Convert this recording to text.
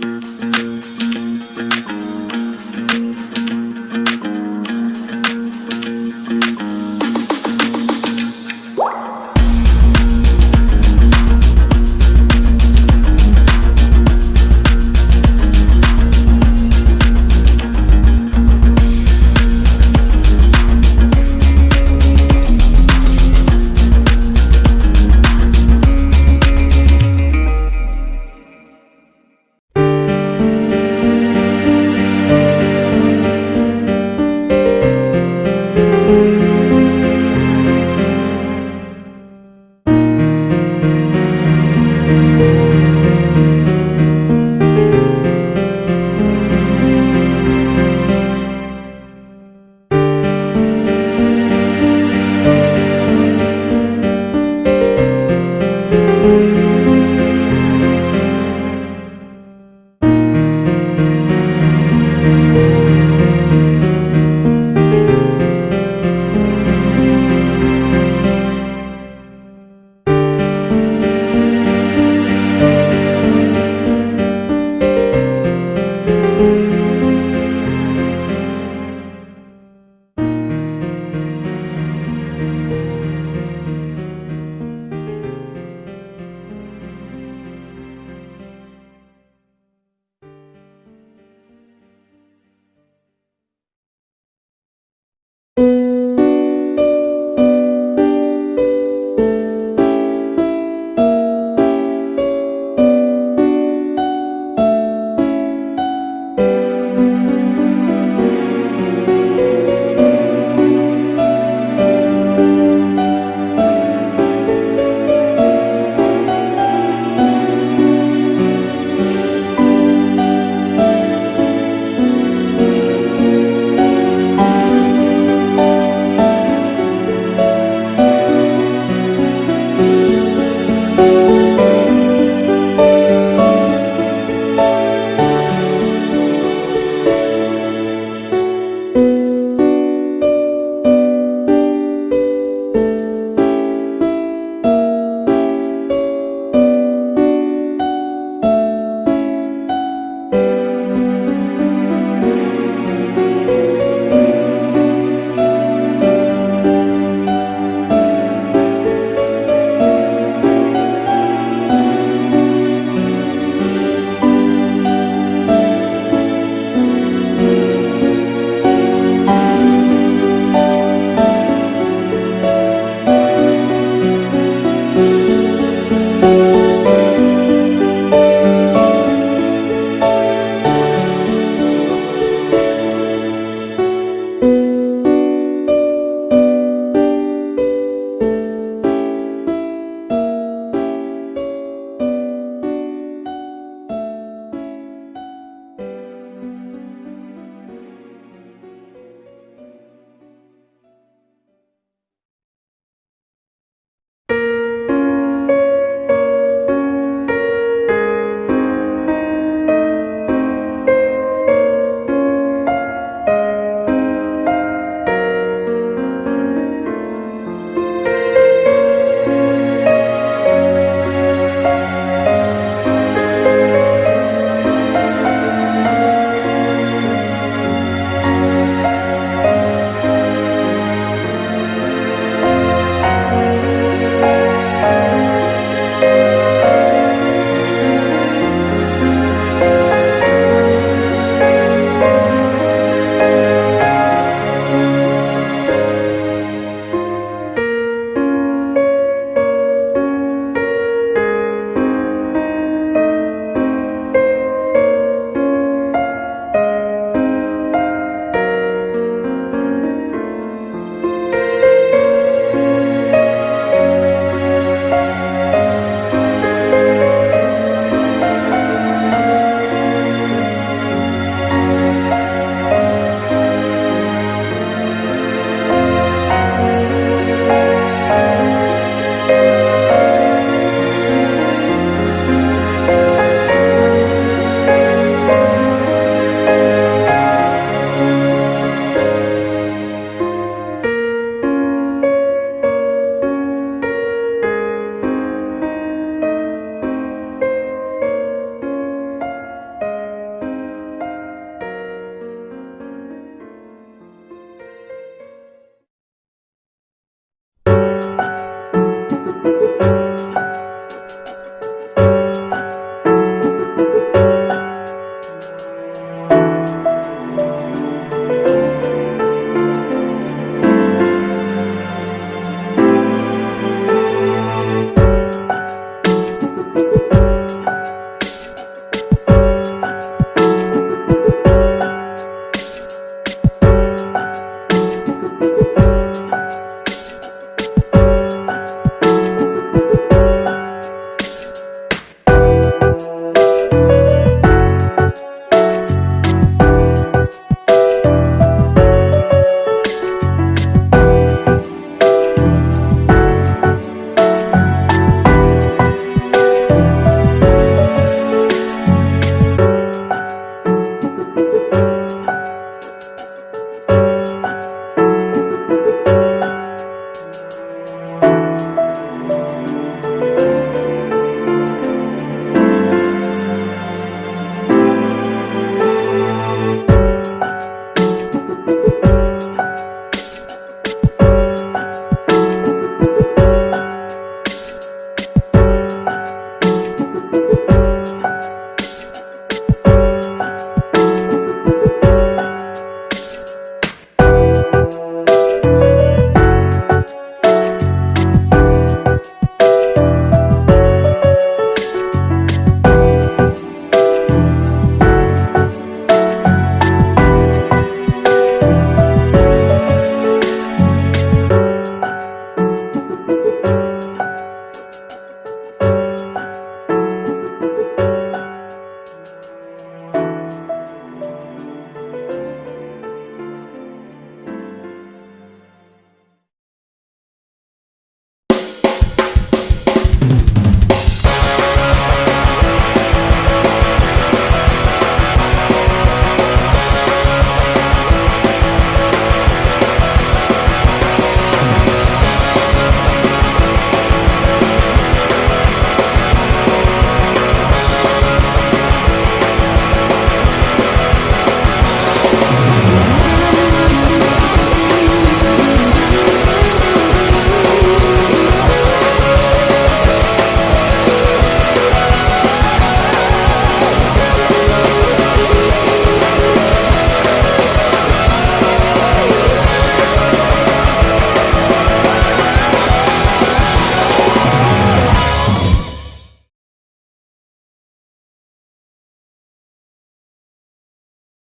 Música